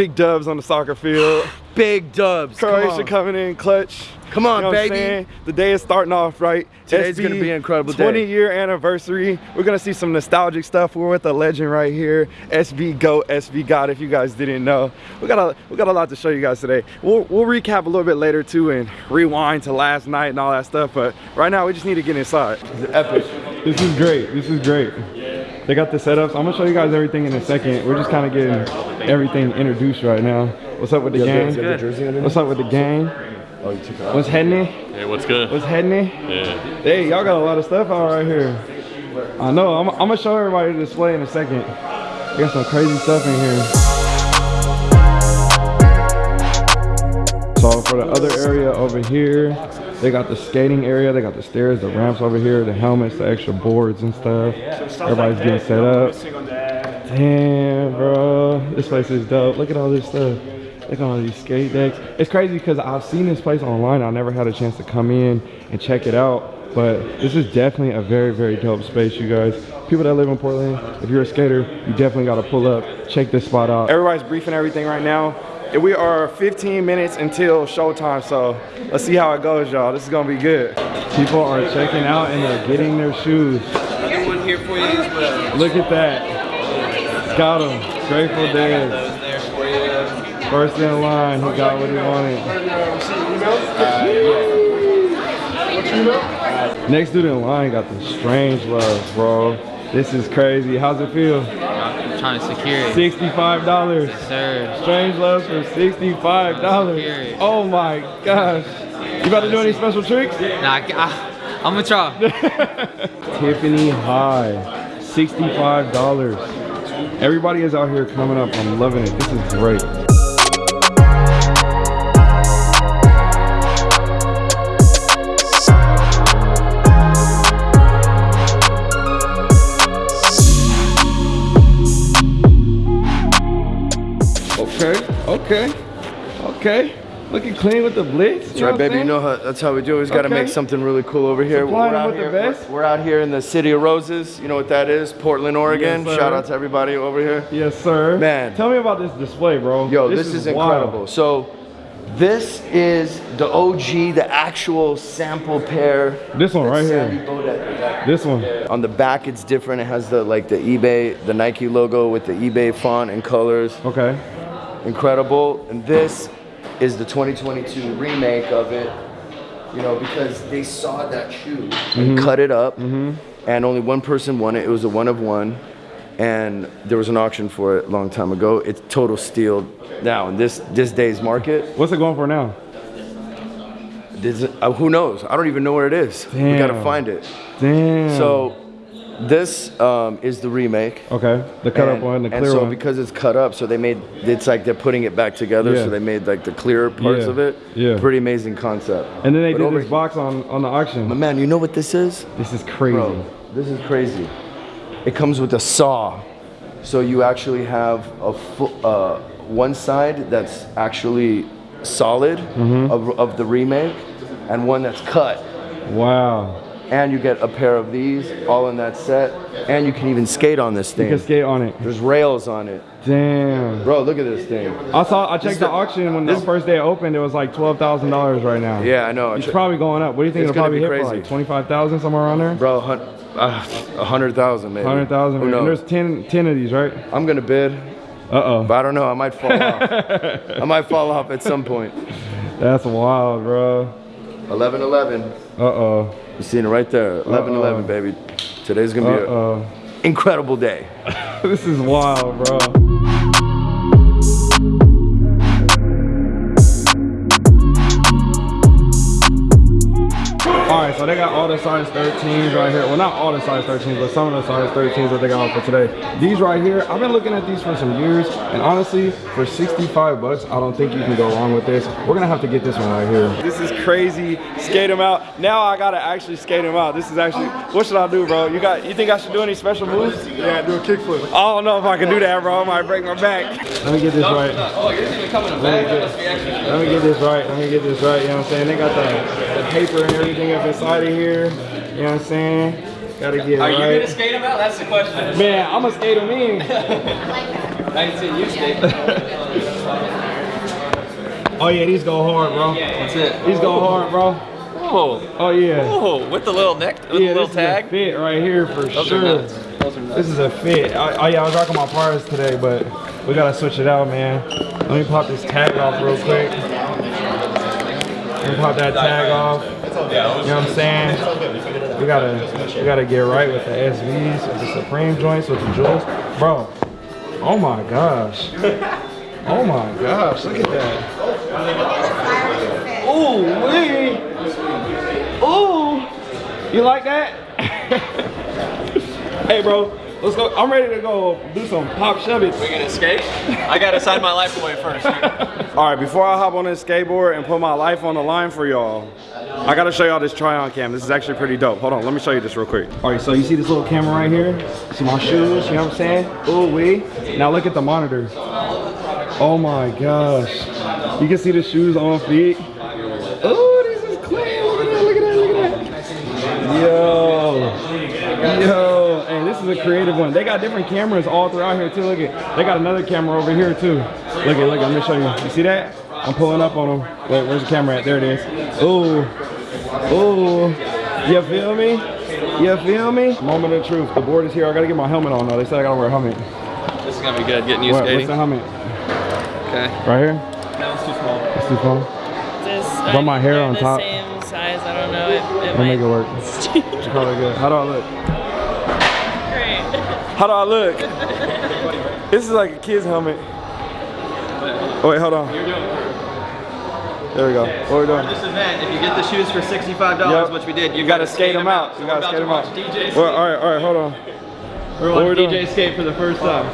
Big dubs on the soccer field. Big dubs. Croatia coming in clutch. Come on, You know baby. The day is starting off right. Today's SB gonna be an incredible day. 20 year anniversary. We're gonna see some nostalgic stuff. We're with a legend right here, SB Go, SB God. If you guys didn't know, we got a we got a lot to show you guys today. We'll we'll recap a little bit later too and rewind to last night and all that stuff. But right now we just need to get inside. This is epic. This is great. This is great. They got the setups. I'm gonna show you guys everything in a second. We're just kind of getting everything introduced right now. What's up with the gang? the jersey underneath? What's up with the gang? Oh, you took it off. What's happening? Hey, what's good? What's happening? Yeah. Hey, y'all got a lot of stuff out right here. I know. I'm, I'm gonna show everybody the display in a second. We got some crazy stuff in here. So for the other area over here, they got the skating area, they got the stairs, the ramps over here, the helmets, the extra boards and stuff. Everybody's getting set up. Damn, bro. This place is dope. Look at all this stuff. Look at all these skate decks. It's crazy because I've seen this place online. I never had a chance to come in and check it out. But this is definitely a very, very dope space, you guys. People that live in Portland, if you're a skater, you definitely got to pull up, check this spot out. Everybody's briefing everything right now. And we are 15 minutes until showtime, so let's see how it goes, y'all. This is gonna be good. People are checking out and they're getting their shoes. one here for you as well. Look at that. Got him. Grateful Dead. For you. First in line, he got what he wanted. Next dude in line got the strange love, bro. This is crazy. How's it feel? Trying to secure it. $65. Sir. Strange love for $65. Oh my gosh. You about to do any special tricks? Nah, I, I, I'm gonna try. Tiffany High, $65. Everybody is out here coming up. I'm loving it. This is great. Okay, okay. Looking clean with the blitz. That's right, baby. You know how, that's how we do. it. We just got to make something really cool over here. Supplying We're out here. We're, we're out here in the city of roses. You know what that is? Portland, Oregon. Yes. Shout out to everybody over here. Yes, sir. Man. Tell me about this display, bro. Yo, this, is, wild. incredible. So, this is the OG, the actual sample pair. This one right Sandy here. This one. On the back, it's different. It has the like the eBay, the Nike logo with the eBay font and colors. Okay. Incredible. And this is the 2022 remake of it. You know, because they saw that shoe and cut it up, and only one person won it. It was a one of one, and there was an auction for it a long time ago. It's total steal now in this this day's market. What's it going for now? This, uh, who knows? I don't even know where it is. We gotta find it. Damn. So this um, is the remake. Okay. The cut up one, the clear and so one. because it's cut up, so they made it's like they're putting it back together. Yeah. So they made like the clear parts Yeah. of it. Yeah. Pretty amazing concept. and then they But did this box on on the auction. man, you know what this is? This is crazy. Bro, this is crazy. It comes with a saw. So you actually have a uh, one side that's actually solid Mm-hmm. of, of the remake and one that's cut. Wow. And you get a pair of these all in that set. And you can even skate on this thing. You can skate on it. There's rails on it. Damn. Bro, look at this thing. I saw. I checked the, the- auction when the this- first day it opened. It was like twelve thousand dollars right now. Yeah, I know. It's probably going up. What do you think It's it'll probably hit for? Like twenty five thousand somewhere around there. Bro, hun- uh, a hundred thousand maybe. Hundred thousand. And there's 10, 10 of these, right? I'm gonna bid, Uh oh. but I don't know. I might fall off. I might fall off at some point. That's wild, bro. 11 11. Uh oh. You seen it right there. 11 Uh-oh. 11, baby. Today's gonna Uh be an incredible day. this is wild, bro. So they got all the size 13s right here. Well, not all the size 13s, but some of the size 13s that they got for today. These right here, I've been looking at these for some years, and honestly, for 65 bucks, I don't think you can go wrong with this. We're gonna have to get this one right here. This is crazy. Skate them out. Now I gotta actually skate them out. This is actually. What should I do, bro? You got? You think I should do any special moves? Yeah, do a kickflip. I don't know if I can do that, bro. I might break my back. Let me get this right. Oh, yours even coming in Let me, get, Must be extra. let me get this right. Let me get this right. You know what I'm saying? They got the, the paper and everything up inside of here. You know what I'm saying? Gotta get Are you right. gonna skate them out? That's the question. Man, I'm gonna skate them in. I ain't seen you skate. Oh yeah, these go hard, bro. That's it. These go hard, bro. Oh, Oh yeah. oh, with the little neck, with yeah, the little this tag. is a fit right here for Those sure. are nuts. Those are nuts. This is a fit. Oh, oh, yeah, I was rocking my parts today, but we gotta switch it out, man. Let me pop this tag off real quick. Me pop that tag off. You know what I'm saying? We gotta, we gotta get right with the SBs, with the Supreme joints, with the jewels, bro. Oh my gosh. Oh my gosh, look at that. Ooh, wee. Ooh. You like that? hey, bro, let's go. I'm ready to go do some pop shove We gonna skate? I gotta sign my life away first. All right, before I hop on this skateboard and put my life on the line for y'all, I gotta show y'all this try-on cam. This is actually pretty dope. Hold on, let me show you this real quick. All right, so you see this little camera right here? See my shoes, you know what I'm saying? Ooh, wee. Now look at the monitor. Oh my gosh. You can see the shoes on feet. Oh, this is clean. Look at that, look at that, look at that. Yo. Yo. Hey, this is a creative one. They got different cameras all throughout here too. Look at, they got another camera over here too. Look at, look, at, let me show you. You see that? I'm pulling up on them. Wait, where's the camera at? There it is. Ooh. Ooh. You feel me? You feel me? Moment of truth. The board is here. I gotta get my helmet on though. They said I gotta wear a helmet. this is gonna be good. Getting you What, what's skating. the helmet? Okay. Right here? That was too small. It's too small. Just, Put my hair on the top. Same size. I don't know. It, it I'll might make it work. It's probably good. How do I look? Great. How do I look? this is like a kid's helmet. Oh wait, hold on. There we go. What are we doing? This event, if you get the shoes for $65, Yep. which we did, you, You gotta skate them out. So You we're gotta skate them out. watch DJ Well, all right, all right, hold on. We're What we watching doing? DJ skate for the first time.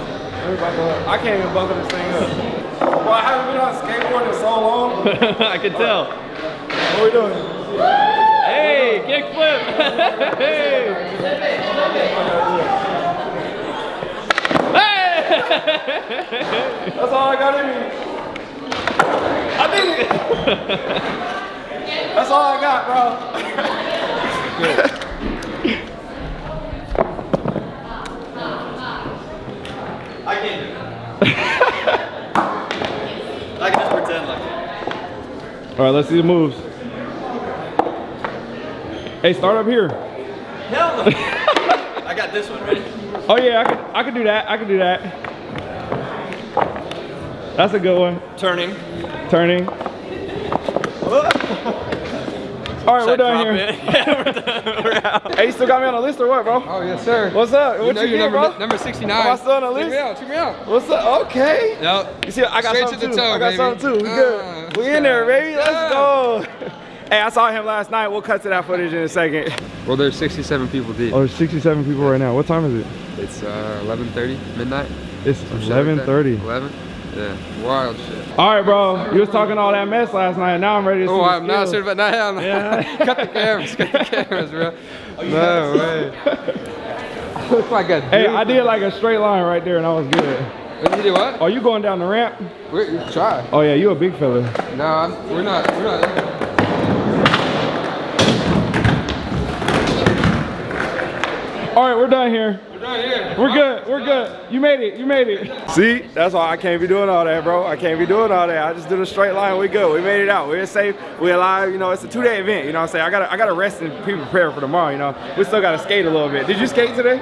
I can't even buckle this thing up. Well, I haven't been on skateboard in so long. I can tell. What are we doing? Hey, kickflip! hey! That's all I got in me. I did it. That's all I got, bro. I can't do it. I can just pretend like it. All right, let's see the moves. Hey, start up here. Hell no! I got this one ready. Oh yeah, I could, I could do that. I could do that. That's a good one. Turning. Turning. All right, we're done here. yeah, we're done. We're out. Hey, you still got me on the list or what, bro? Oh yes, sir. What's up? What know you, you're get, number, bro? number 69. Am I still on the Check list? me out. Check me out. What's up? Okay. Yep. You see, I got Straight something to the too. toe, I got baby. something too. We Uh, good. We in there, go. baby. Let's go. Hey, I saw him last night. We'll cut to that footage in a second. Well, there's 67 people deep. Oh, there's 67 people right now. What time is it? It's uh, 11:30 midnight. It's some shit 11:30. 11. Yeah. Wild shit. All right, bro. You was talking all that mess last night. Now I'm ready to see Oh, I'm not skills. sure about that. I'm Yeah. cut the cameras. Cut the cameras, bro. no way. Looks like a. Hey. I did like a straight line right there, and I was good. You did what? Are you going down the ramp? We're, try. Oh yeah, you a big fella. No, I'm, we're not. We're not. All right, we're done here. We're not here. We're good. We're good. You made it. You made it. See, that's why I can't be doing all that, bro. I can't be doing all that. I just did a straight line. We good. We made it out. We're safe. We're alive. You know, it's a two-day event. You know what I'm saying? I gotta, I gotta rest and be prepared for tomorrow. You know, we still gotta skate a little bit. Did you skate today?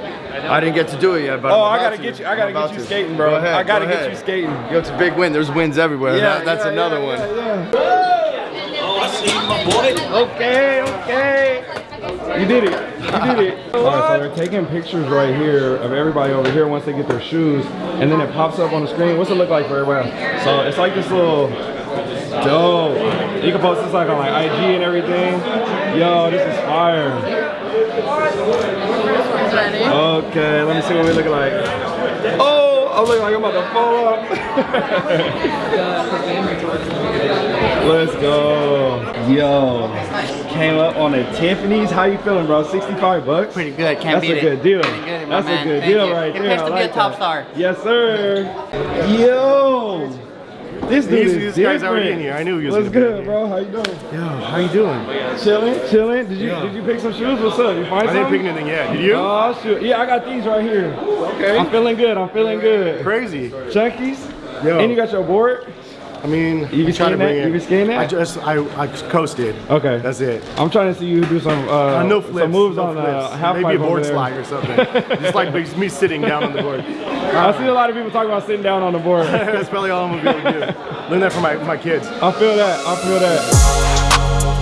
I didn't get to do it yet, but Oh, I'm I gotta to. get you. I gotta get you to. skating, bro. Go ahead, I gotta go get ahead. you skating. Yo, it's a big win. There's wins everywhere. That- that's yeah, another yeah, one. yeah, yeah. Oh, okay, okay. You did it. You did it. All right, so they're taking pictures right here of everybody over here once they get their shoes, and then it pops up on the screen. What's it look like for everybody? So it's like this little dope. You can post this like on like IG and everything. Yo, this is fire. Okay, let me see what we look like. Oh, I'm looking like I'm about to fall off. Let's go. Yo, came up on a Tiffany's. How you feeling, bro? 65 bucks? Pretty good, can't That's beat a it. good deal. Good, my That's man. a good Thank deal you. right It there. pays I to be a top that. star. Yes, sir. Yo. This dude These- is these guys already in here. I knew he was What's be good, bro? How you doing? Yo, how you doing? Chilling, chilling. Did you did you pick some shoes? What's up? You find I some? didn't pick anything yet. Did you? Oh shoot! Yeah, I got these right here. Okay. I'm feeling good. I'm feeling good. Crazy. Chunkies. Yo. And you got your board. I mean, You can skating to bring that? it. You that? I just, I, I coasted. Okay. That's it. I'm trying to see you do some uh, no flips. some moves no on flips. uh, half Maybe a board slide or something. just like me- sitting down on the board. I see a lot of people talking about sitting down on the board. That's probably all I'm gonna be able to do. Learn that from my, my kids. I feel that. I feel that.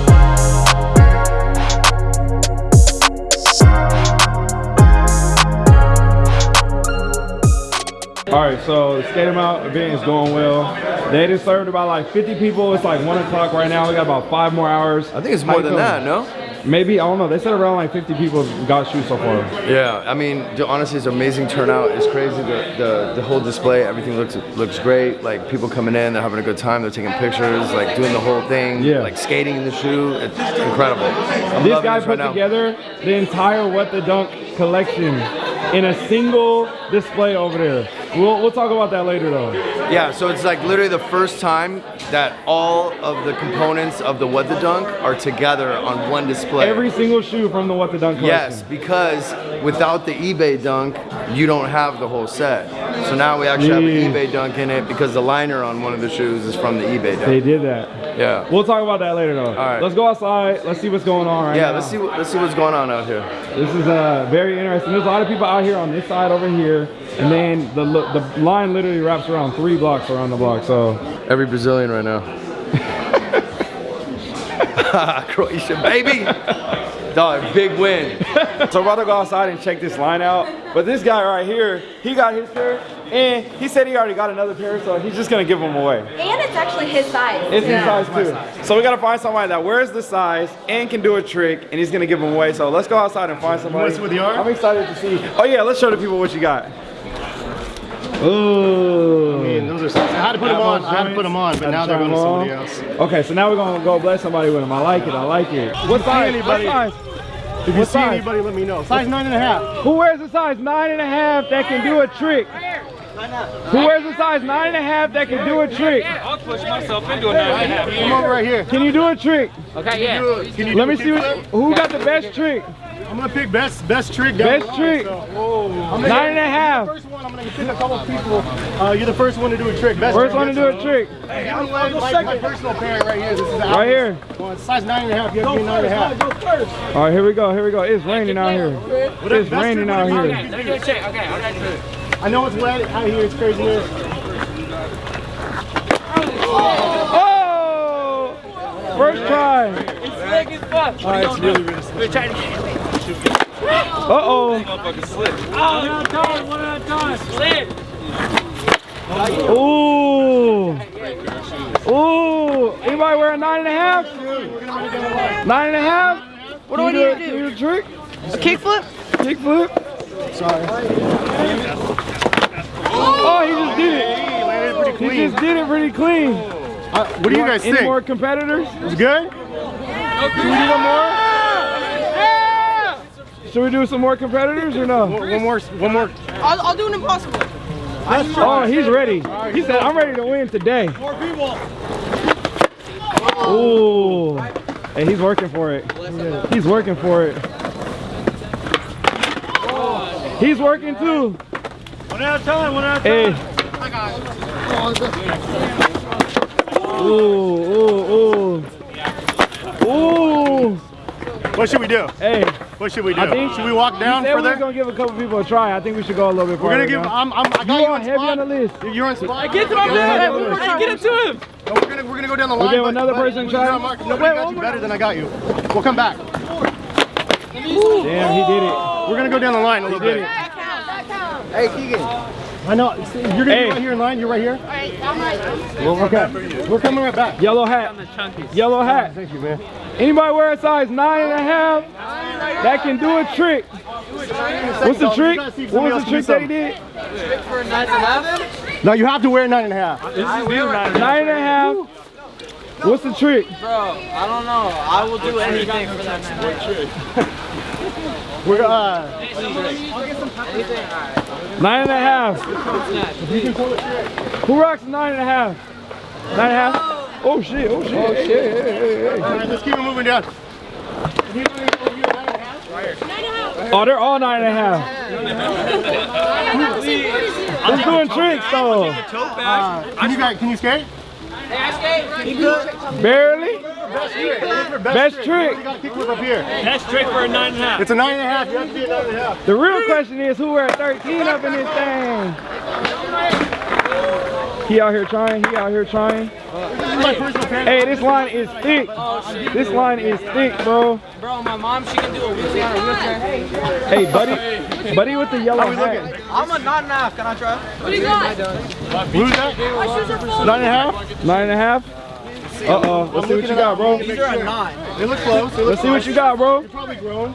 All right, so the skate 'em out event is going well. They just served about like 50 people. It's like one o'clock right now. We got about five more hours. I think it's more than that, no? Maybe I don't know. They said around like 50 people got shoes so far. Yeah, I mean, honestly, it's an amazing turnout. It's crazy. The, the the whole display, everything looks looks great. Like people coming in, they're having a good time. They're taking pictures, like doing the whole thing. Yeah. Like skating in the shoe. It's incredible. I'm This guy this put right now. together the entire What the Dunk collection in a single display over there. We'll, we'll talk about that later though. Yeah, so it's like literally the first time that all of the components of the What the Dunk are together on one display. Every single shoe from the What the Dunk collection. Yes, because without the eBay dunk, you don't have the whole set. So now we actually have an eBay dunk in it because the liner on one of the shoes is from the eBay Dunk. They did that. Yeah. We'll talk about that later though. All right. Let's go outside. Let's see what's going on right Yeah, now. let's see let's see what's going on out here. This is uh, very interesting. There's a lot of people out here on this side over here. And then the, lo- the line literally wraps around three blocks around the block. So Every Brazilian right now. Croatia, baby. Dog, big win. So we're about to go outside and check this line out. But this guy right here, he got his pair, and he said he already got another pair, so he's just gonna give them away. And it's actually his size. It's his size too. So we gotta find somebody that wears the size and can do a trick, and he's gonna give them away. So let's go outside and find somebody. wanna see what they are? I'm excited to see. Oh yeah, let's show the people what you got. Ooh. I mean, those are, I had to put them on. I had to put them on, but now they're going to somebody else. Okay, so now we're gonna go bless somebody with them. I like it. I like it. What size? anybody- What size? If you What see size? anybody, let me know. Size nine and a half. Who wears a size nine and a half that can do a trick? Who wears a size nine and a half that can do a trick? I'll push myself into a nine and a half. Come over right here. Can you do a trick? Okay, yeah. Can you Let do me see what, who got the best trick. I'm gonna pick best best trick. Down Best line, trick. so- I'm gonna and a you're half. the First one. I'm gonna pick a couple people. Uh, you're the first one to do a trick. Best First trick one to do a trick. Hey, I'm like, my, my personal pair right here. This is the Right here. Well, it's size nine and a half. You have to be nine and a half. All right, here we go. Here we go. It's raining out here. It's raining out here. you can do. do a check. Okay, I got you. I know it's wet out here. It's craziness. Oh! First try. It's slick as fuck. Oh, it's really really. We're trying to get Uh-oh. One at a time, one at a time. Slid. Ooh. Ooh. Anybody wear a nine and a half? Nine and a half? What do I need to do? Can you do a trick? A kickflip? Kickflip? Oh, he just did it. He landed pretty He clean. just did it pretty clean. Uh, what do you guys Any think? more competitors? It's good. Should we do one more? Should we do some more competitors or no? One one more. One more. I'll, I'll do an impossible. Oh, he's ready. He said, I'm ready to win today. More people. Ooh. Hey, he's working for it. He's working for it. He's working too. One at a time. One at a Hey. Ooh, ooh, ooh. Ooh. What should we do? Hey, What should we do? I think should we walk down he said we further? was gonna give a couple people a try. I think we should go a little bit We're gonna give. now. I'm. I'm. I got You you are on heavy spot. on the list. You're on spot. Get to my Yeah, man. one more Hey, Get it to him. No, we're gonna. We're gonna go down the line. getting but- another but person we're try? gonna mark- Nobody Wait, got one you more. better than I got you. We'll come back. Damn, he did it. We're gonna go down the line a little did bit. it. Hey, Keegan. I know. You're gonna Hey. be right here in line. You're right here. Okay. We're coming right back. Yellow hat. Yellow hat. Oh, thank you, man. Anybody wear a size nine and a half that can do a trick? What's the trick? gotta see if What was the trick that he did? Trick for a nice 11. No, you have to wear nine and a half. Nine and a half. What's the trick? Bro, I don't know. I will do anything for that man. Trick. We're uh. Nine and a half. Who rocks nine and a half? Nine and a half? Oh shit, oh shit. Oh shit. Hey, hey, hey, hey. All right, let's keep it moving down. Oh, they're all nine and a half. Who's doing tricks though? Can you can you skate? Barely? Best trick. You got a kickflip up here. That's trick for a nine and a half. It's a nine and a half. You have to be a nine and a half. The real question is who wear 13 up in this thing? He out here trying, he out here trying. This is my personal fan. Hey, this line is thick. This line is thick, bro. Bro, my mom, she can do a wheelie on a wheelchair. Hey, buddy, buddy with the yellow hat. I'm a nine and a half. Can I try? What do you got? Who's that? My shoes are full. Nine and a half? Nine and a half. Uh oh, let's see what you got, bro. These are a nine. They look close. They look Let's see what you got, bro. You're Probably grown.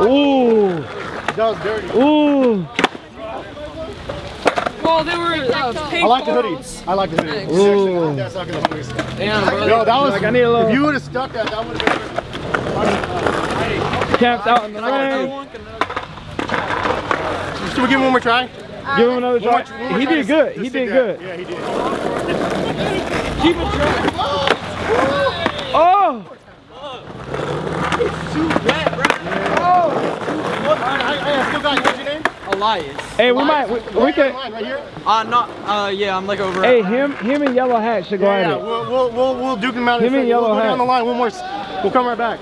Ooh, That was dirty. ooh. Well, they were uh, pink I like the hoodie. I like the hoodie. Ooh. That's not gonna hoodies. Damn, bro. Yo, that was. Like, I need a little- If you would have stuck that, that would have been. Camped out in the rain. Should we give him one more try? Give him another One more- try. one more He try did good. He stick did that. good. Yeah, he did. Oh, I, I, I still got. What's your name? Elias. hey, we might, we, we could. Line right here. Uh, not, uh, yeah, I'm like over. Hey, him, him and yellow hat should go Yeah, at yeah. it. We'll, we'll, we'll, we'll duke them out. in a Him and yellow we'll go hat. down the line. One more. We'll come right back.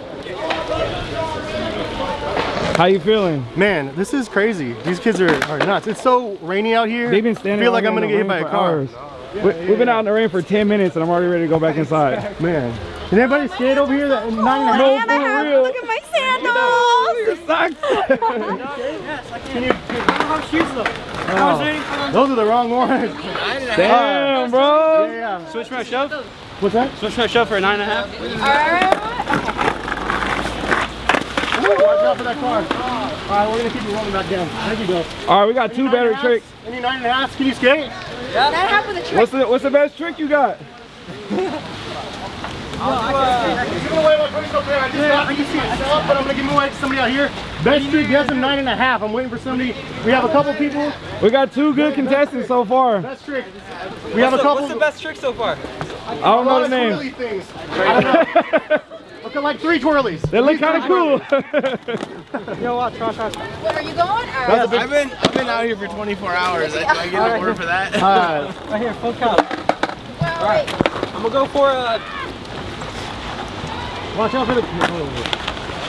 How you feeling? Man, this is crazy. These kids are, are nuts. It's so rainy out here. They've been standing. I feel like I'm gonna get hit by a car. for hours. we, we've been out in the rain for 10 minutes and I'm already ready to go back inside. Man, did anybody skate over here? That nine and a half. No, for real. Look at my sandals. Your socks. Can you? How shoes look? Those are the wrong ones. Damn, bro. Yeah, yeah. Switch my shove. What's that? Switch my shove for a nine and a half. All right. Watch out for that car. All right, we're gonna keep you rolling back down. Thank you, Bill. All right, we got two better tricks. Any nine and a half? Can you skate? Yeah. That happened with a trick. What's the what's the best trick you got? Give away my buddies up there. I just got, I just see it up, but I'm gonna give away to somebody out here. Best street has a nine and a half. I'm waiting for somebody. We have a couple people. We got two good contestants so far. Best trick. We have a couple. What's the best trick so far? I don't know the twirly name. things. I don't know. Look at like three twirlies. They look kind of cool. Where are you going? All right. Big. I've been I've been out here for 24 hours. I, do I get an order for that? Uh, Right here, full count. Well, wait. I'm gonna go for a. watch out for the.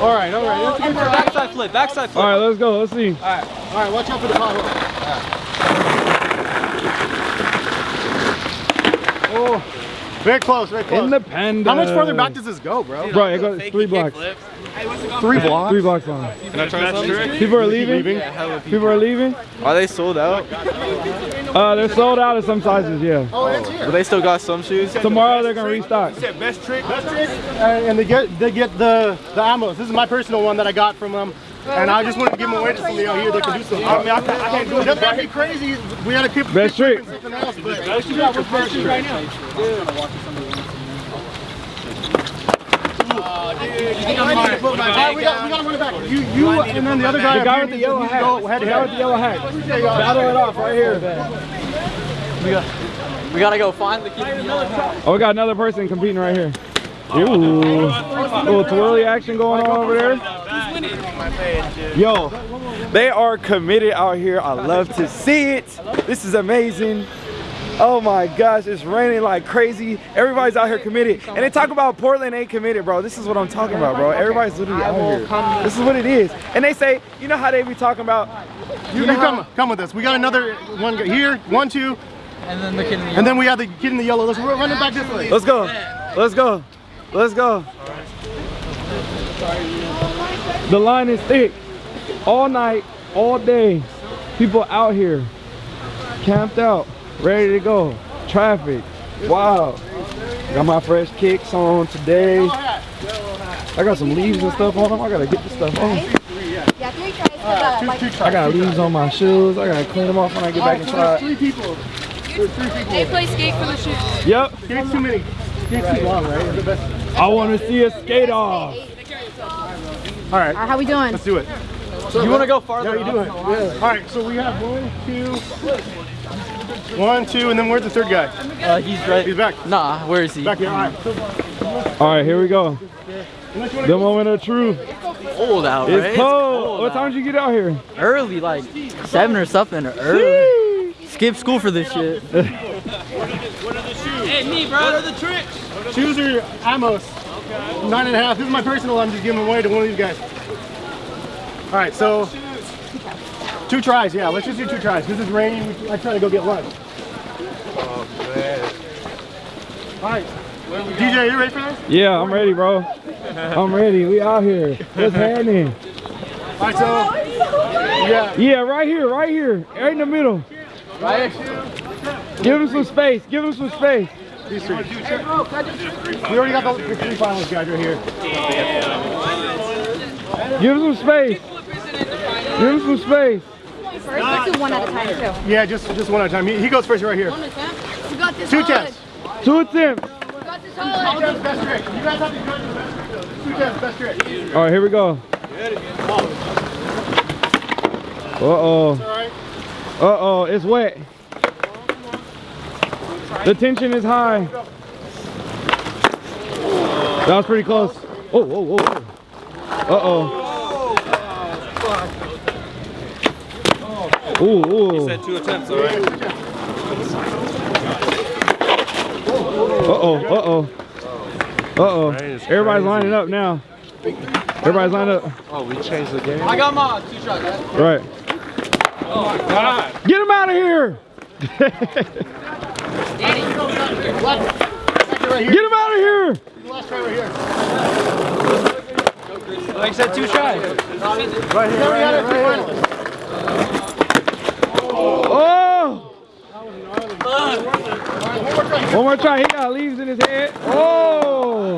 All right, all right. Good try. Backside flip, backside flip. All right, let's go. Let's see. All right, watch out for the pothole. Oh, very close, very close. Independent. How much further back does this go, bro? Bro, it goes three blocks. Three blocks. Three blocks long. Can I try some? People are leaving. People are leaving. Are they sold out? Uh, they're sold out of some sizes. Yeah. Oh, it's here. But they still got some shoes. Tomorrow they're gonna restock. Best trick, best trick. And, and they get they get the the ammos. This is my personal one that I got from them. And I just wanted to give them away to somebody out here that can do something. I mean, I, can't- I can't do it. That might be crazy. We had to keep Best keep trick. something else, but best trick, what's best trick right now? All right, we got, we got to run it back. You, you, and then the other guy. The guy up with the here, yellow you hat. Go head The to guy with the yellow hat. There you go. Battle it off right here. We got. We gotta go find the kid. Oh, we got another person competing right here. Ooh, little twirly action going on over there. Yo, they are committed out here. I love to see it. This is amazing. Oh my gosh, it's raining like crazy. Everybody's out here committed. And they talk about Portland ain't committed, bro. This is what I'm talking about, bro. Everybody's literally out here. This is what it is. And they say, you know how they be talking about, You, you come, come with us. We got another one here. One, two, And then the kid in the yellow. and then we have the kid in the yellow. Let's run run it back this way. let's go, let's go, let's go. The line is thick. All night, all day. People out here, camped out, ready to go. Traffic, wow. Got my fresh kicks on today. I got some leaves and stuff on them. I gotta get this stuff on. Yeah, three tries for the, like, I got leaves on my shoes. I gotta clean them off when I get back Alright, inside. three people. There's three people. they play skate for the shoes. Yep, Skate's too many. Skate's too long, right? It's the best. I wanna see a skate off. All right, How we doing? let's do it. You want to go farther? Yeah, you do it. Yeah. All right, so we have one, two, one, two, and then where's the third guy? Uh, he's right. He's back. Nah, where is he? Back here. All right. All right, here we go. unless you wanna The go- moment of truth. Cold out, It's right? cold. What out. time did you get out here? Early, like seven or something. Early. Skip school for this shit. Hey, me, bro. What are the tricks? Shoes are Amos. Nine and a half. This is my personal. I'm just giving away to one of these guys. All right, so two tries. Yeah, let's just do two tries. This is raining. I try to go get lunch. All right, DJ, you ready for this? Yeah, I'm ready, bro. I'm ready. We out here. What's happening? All right, so yeah, Yeah, right here, right here, right in the middle. right. Give him some space. Give him some space. These three. We already got the, the three finalists guys right here. Give him some space. Give him some space. First, let's do one at a time too. Yeah, just just one at a time. He, he goes first right here. We got this Two solid. tests. Two attempts. We got this Two solid. best trick. You guys have to judge the best trick. Two tests, best trick. All right, here we go. Uh oh. Uh oh, it's wet. The tension is high. That was pretty close. Oh, whoa, whoa, whoa. Uh oh. Ooh, ooh. Said two attempts, all right? Uh oh, uh oh. Uh oh. Everybody's lining up now. Everybody's lined up. Oh, we changed the game. I got my two shots. Right. Oh my god. Get him out of here! Right here. Get him out of here! Last try right here. Like I said, two shots. Right here. Right here. Right here. Oh! One more try. He got leaves in his head. Oh!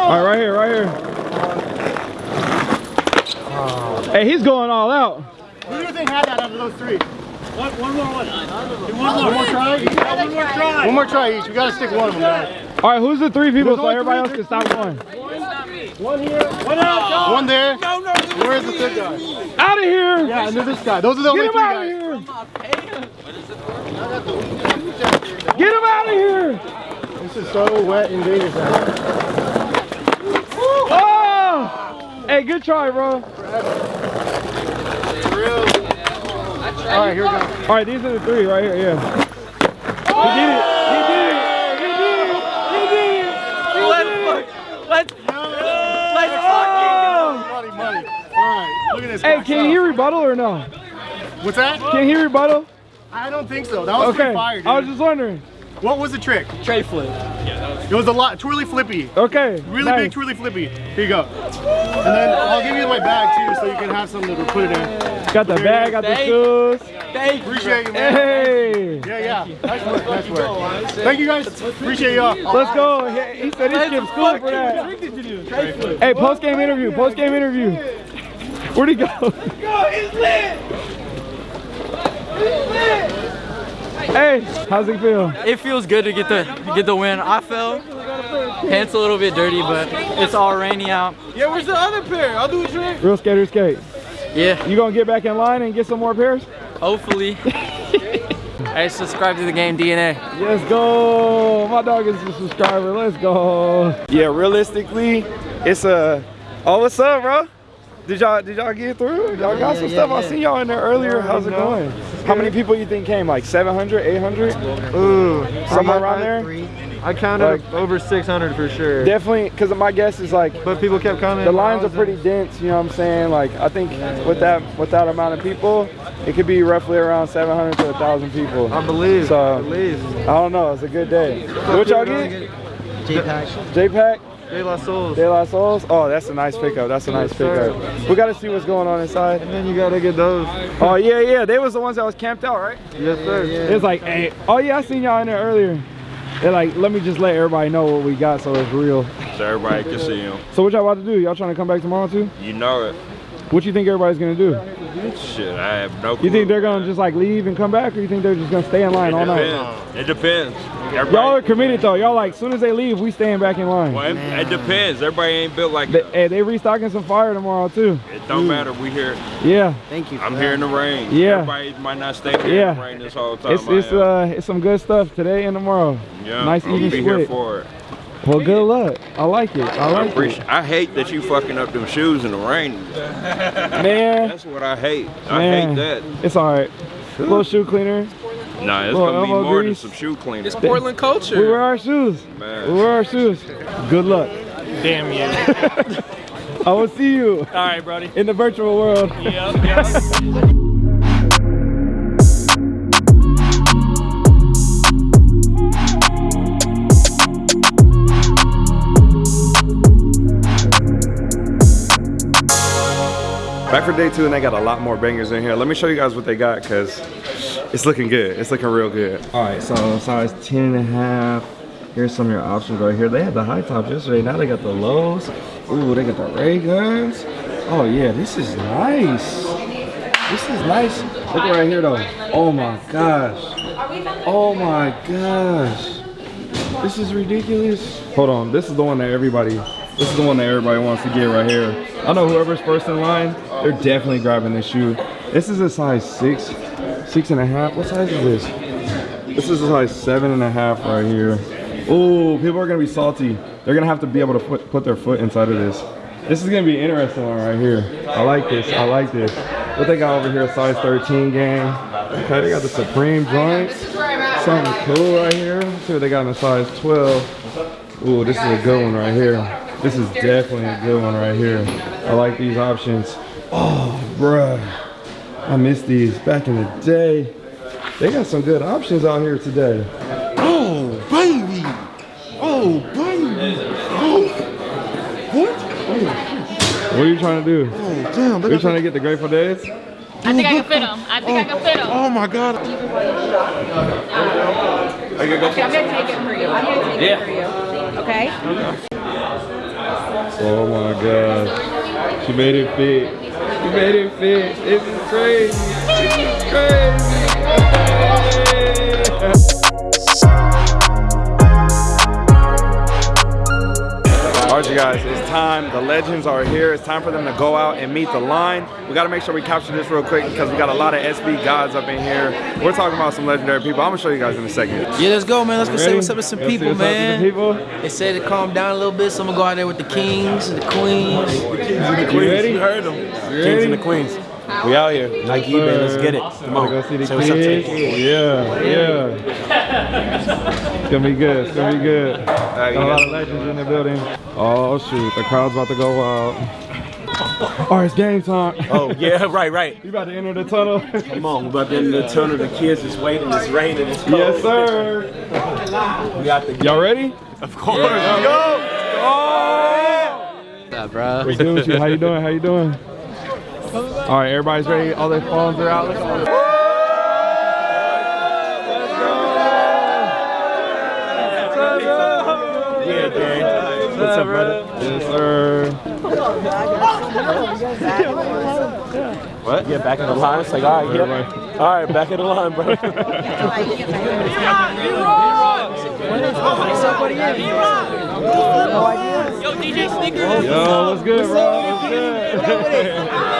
All right, right here, right here. Hey, he's going all out. Who do you think had that out of those three? One, one more one. Do one more. One more try each. One more try. One more try each. We gotta stick one of them. Guys. All right, who's the three people There's so only everybody else can stop going? One here. One out. One there. No, no. Where's the third guy? Out of here! Yeah, and there's this guy. Those are the only Get him three out of guys. here! Get him out of here! This is so wet and dangerous. out. Oh! Hey, good try, bro. All right, here we go. All right, these are the three right here. Yeah. He did it. He did it. He did it. He did it. He did it. Let's let's Oh! Money, money. All right, look at this. Hey, guy. can he rebuttal or no? What's that? Can he rebuttal? I don't think so. That was Okay. pretty fire, dude. I was just wondering. What was the trick? tray flip. It was a lot. Twirly flippy. Okay. Really nice. big twirly flippy. Here you go. And then I'll give you my bag too, so you can have something to put it in. Got the bag, got the shoes. Thank you. Appreciate you, man. Hey. Yeah, yeah. Nice work. Nice work. Thank you guys. Appreciate y'all. Let's go. He, he said he skipped school for that. Hey, post game interview. Post game interview. Where'd he go? Hey, how's it feel? It feels good to get the get the win. I fell. Pants a little bit dirty, but it's all rainy out. Yeah, where's the other pair? I'll do a trick. Real skater skate. Yeah, You gonna get back in line and get some more pairs? hopefully. hey, subscribe to the game DNA. Let's go. My dog is a subscriber. Let's go. Yeah, realistically, it's a. Oh, what's up, bro? Did y'all did y'all get through? Y'all got some yeah, stuff. I seen y'all in there earlier. How's it going? How many people you think came? Like 700, 800? Ooh, Somewhere around there? I counted over 600 for sure. Definitely, because my guess is like But people kept coming. the lines are pretty dense. You know what I'm saying? Like I think with that with that amount of people, it could be roughly around 700 to 1,000 people. I believe. So- at least. I don't know. It's a good day. What y'all get? J-Pack. J-Pack? De La Souls. De La Souls? Oh, that's a nice pickup. That's a nice pickup. We got to see what's going on inside. And then you gotta get those. Oh, yeah, yeah. They was the ones that was camped out, right? Yes, sir. It's like, hey, oh, yeah, I seen y'all in there earlier. They're like, let me just let everybody know what we got so it's real. So everybody can see him. So what y'all about to do? Y'all trying to come back tomorrow too? You know it. What you think everybody's gonna do? Shit, I have no clue. You think they're gonna just like leave and come back, or you think they're just gonna stay in line all night? depends. It depends. Y'all are committed though. Y'all like, soon as they leave, we staying back in line. well, it, it depends. Everybody ain't built like that. hey, they restocking some fire tomorrow too. It don't matter. We here. Yeah, Thank you. I'm here in the rain. Yeah. Everybody might not stay here in Yeah. the rain this whole time. it's it's uh it's some good stuff today and tomorrow. yeah, nice I'm even be here split. For it. Well, good luck. I like it. I I like it, appreciate. I hate that you fucking up them shoes in the rain. man. That's what I hate. I Man. hate that. It's all right. little shoe cleaner. Nah, it's Little gonna be more grease. than some shoe cleaner. It's Portland culture. We culture. wear our shoes. Man. We wear our shoes. Good luck. Damn you. I will see you All right, buddy. in the virtual world. Yep, yep. Back for day two, and they got a lot more bangers in here. Let me show you guys what they got, because it's looking good. It's looking real good. All right, so size 10 and a half. Here's some of your options right here. They had the high tops yesterday. Now they got the lows. Ooh, they got the ray guns. Oh yeah, this is nice. This is nice. Look right here though. Oh my gosh. Oh my gosh. This is ridiculous. Hold on, this is the one that everybody, this is the one that everybody wants to get right here. I know whoever's first in line, they're definitely grabbing this shoe. This is a size six, six and a half. What size is this? This is a size seven and a half right here. Oh, people are gonna be salty. They're gonna have to be able to put, put their foot inside of this. This is gonna be interesting one right here. I like this, I like this. What they got over here, a size 13 gang. Okay, they got the Supreme joints. Something cool right here. Let's see what they got in the size 12. Ooh, this is a good one right here. This is definitely a good one right here. I like these options. Oh, bruh. I miss these back in the day. They got some good options out here today. Oh, baby. Oh, baby. Oh. What? What are you trying to do? Oh, damn. Are you trying to get the Grateful Days? I think I can fit oh, them. I think oh, I can fit them. Oh, my God. Okay, I'm gonna take it for you. I'm gonna take it for you. Okay? Oh my god. She made it fit. She made it fit. This is crazy. This is crazy. Guys, it's time. The legends are here. It's time for them to go out and meet the line. We gotta make sure we capture this real quick because we got a lot of SB gods up in here. We're talking about some legendary people. I'm gonna show you guys in a second. Yeah, let's go, man. Let's go say what's up to some Let's people, what's up to the man. people. They said to calm down a little bit, so I'm gonna go out there with the kings and the queens. You ready? You heard them. Kings and the queens. We out here. Nike eBay, let's get it. Come on. Go see the Say what's up to the kids. kids. Yeah, yeah. It's gonna be good. It's gonna be good. Got a lot of legends in the building. Oh shoot, the crowd's about to go wild. All right, oh, it's game time. Oh, yeah, right, right. You about to enter the tunnel? Come on, we're about to enter the tunnel. The kids is waiting. It's raining. It's cold. yes, sir. We got the. Y'all ready? Of course. Let's go. What's up, bro? What's good with you? How you doing? How you doing? All right, everybody's ready. All their phones are out. Look at all the- Yeah, gang. What's up, brother? Yes, sir. What? Yeah, back in the line. It's like, all right, yeah. All right, back in the line, bro. Yo, DJ Sneakers. Yo, what's good, bro? What's good?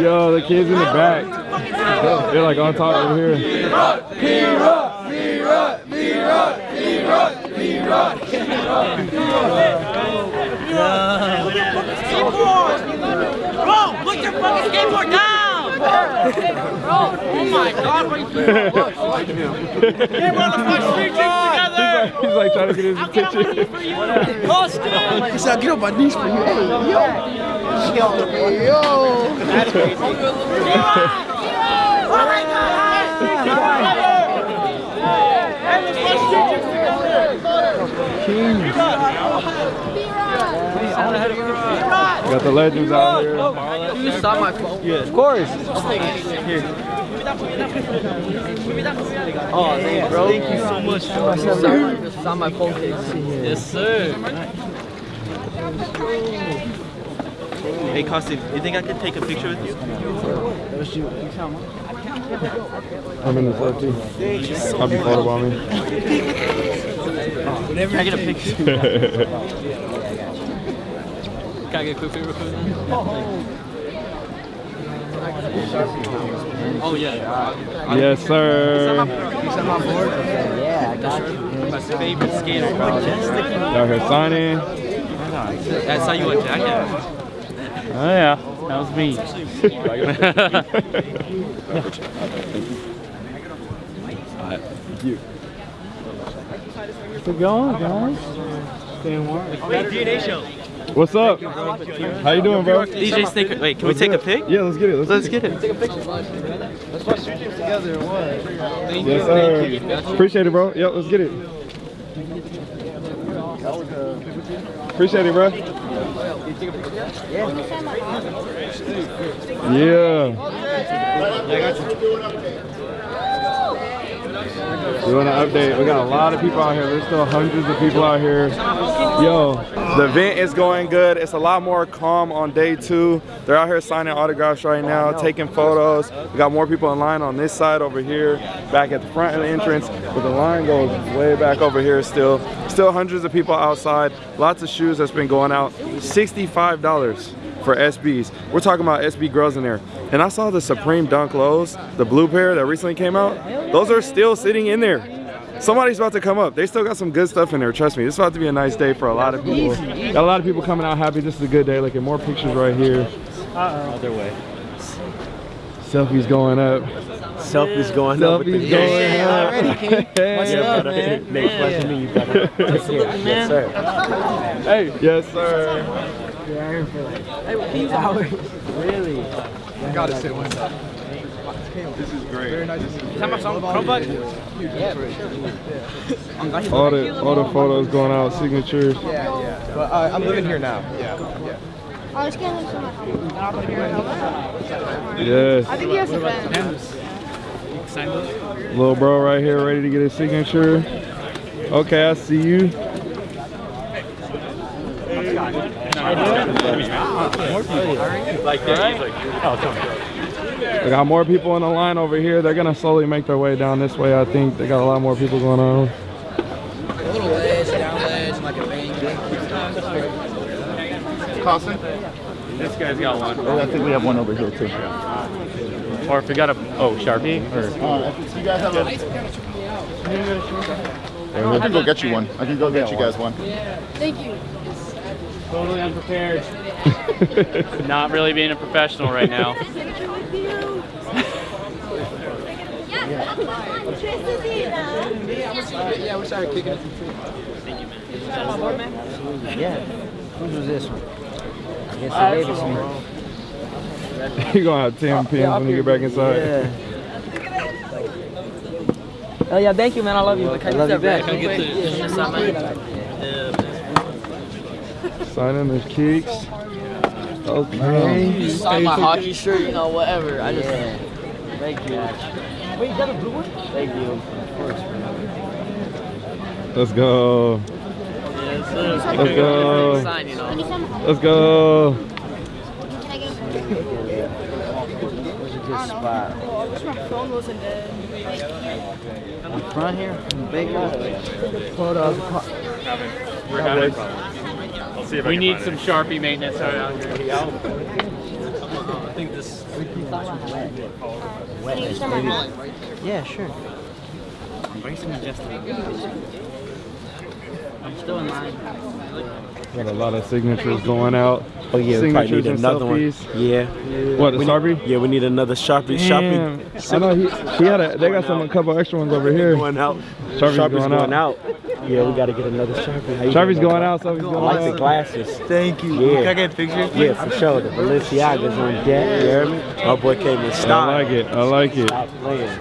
Yo, the kids in the back. They're like on top over here. Bro, put your fucking skateboard down. Bro, oh my God, what are you doing? Street drinks. He's like trying to get his I'll get on my knees attention. for you. Austin. He said, get on my knees for you. Got the legends out here. You stop my phone. Yeah, of course. Oh, thanks, bro. Thank you so much. Sign, sign my phone case. Yes, sir. Hey, Koston, you think I could take a picture with you? I'm in the photo too. I'll be photobombing. Can I get a picture? Can I get a quick picture real then? Oh yeah. yes, sir. Yeah, I got you. My favorite skater, bro. Out here signing. That's how you want jacket. Oh yeah, that was me. Keep going, guys. Staying warm. Wait, DNA show. What's up? How you doing, bro? DJ Snicker. Wait, can we take a pic? Yeah, let's get it. Let's, Let's get it. Let's watch two teams together or what? Yes, sir. Appreciate it, bro. Yep, let's get it. Appreciate it, bro. Yeah. Doing an update. We got a lot of people out here. There's still hundreds of people out here. Yo, the event is going good. It's a lot more calm on day two. They're out here signing autographs right now, taking photos. We got more people in line on this side over here, back at the front of the entrance, but the line goes way back over here still. Still hundreds of people outside. Lots of shoes that's been going out. $65 for SBs. We're talking about SB girls in there. And I saw the Supreme Dunk Lows, the blue pair that recently came out. Those are still sitting in there. Somebody's about to come up. They still got some good stuff in there. Trust me, this is about to be a nice day for a lot of people. Got a lot of people coming out happy. This is a good day. Look at more pictures right here. Other way. Selfies going up. Selfies going up. with the Selfies going up. What's up, man? Next question to you, brother. Let's hear it. Yes, sir. Hey, yes, sir. Really? I gotta sit one side. This is great. Very nice to see you. Is that my song? Chromebook? All the all the photos going out, signatures. Yeah, yeah. But uh, I'm living here now. Yeah, yeah. Oh, it's getting so much. Yes. I think he has a friend. Little bro right here ready to get his signature. Okay, I see you. We got more people in the line over here. They're gonna slowly make their way down this way. I think they got a lot more people going on. A little ledge, down ledge, like a bank. Carlson? This guy's got one. Oh, I think we have one over here too. Or if we got a, oh, Sharpie? Or, Uh, you guys have a... I can go get you one. I can go get you guys one. Yeah. Thank you. Totally unprepared. Not really being a professional right now. we started kicking it. Yeah. Whose was this one? I guess they gave it to me. you gonna have 10 pins when you get back inside. Yeah. Oh yeah, thank you, man. I love you. I love you back. Can I get the, can sign mine? Signing the kicks. Okay. Sign my hockey shirt, you know, whatever. I just. Thank you. Wait, you got a blue one? Thank you. Of course, Let's go. Yes, sir. Let's go. Sign, you know. Let's go. Can I get Where's a good spot? I wish my phone wasn't dead. In front here? Big one? Photo. We're having We need some Sharpie maintenance around here. I think this. Can you sign my phone? Yeah, sure. I'm still in line. Got a lot of signatures going out. Oh yeah, we probably need and another selfies. one. Yeah. What, the We Sharpie? need- Yeah, we need another Sharpie. Damn. Sharpie. I know he, he had a, they got some a couple extra ones over here. Going out. Sharpie's, Sharpie's going, out. Yeah, we gotta get another Sharpie. How Sharpie's going out, Selfie's I going like out. the glasses. Thank you. Yeah. Can I get a picture? Yeah, for sure. The Balenciaga's on deck. You hear me? My boy came in style. I like it. I like it. Stop playing.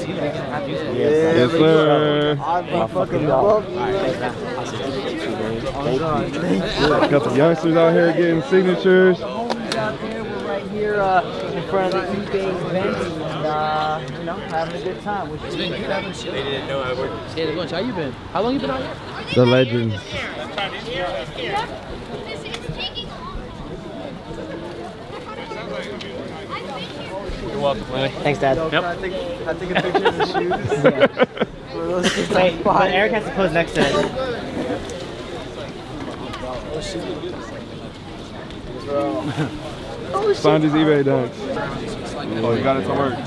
Yes, sir. My fucking dog. Got some youngsters out here getting signatures. Right here uh, in front of the eBay event and uh, you know having a good time. Which is They didn't know I worked. Hey, how you been? How long you been out here? The legends. You're welcome, Lily. Thanks, Dad. Yep. I think I take a picture of the shoes. Wait, but Eric has to pose next to it. Find his eBay dunks. Oh, you got it to work.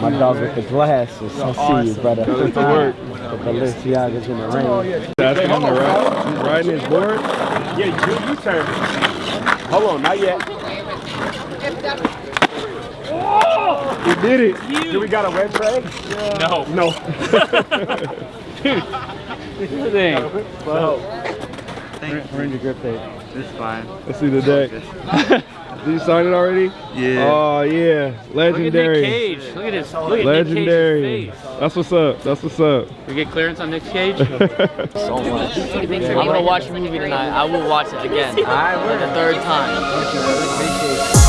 My dog with the glasses. I see you, brother. Got it to work. The Balenciagas in the rain. That's on the right. He's riding his board. Yeah, you, you turn. Hold on, not yet. He did it. Do we got a red flag? No. No. Thing. We're in your grip tape. It's fine. Let's see the deck. Did you sign it already? Yeah. Oh yeah, legendary. Look at Nick Cage. Look at his. Look at Legendary. Nick Cage's face. That's what's up. That's what's up. We get clearance on Nick Cage. so much. I'm gonna watch the movie tonight. I will watch it again. For the third time.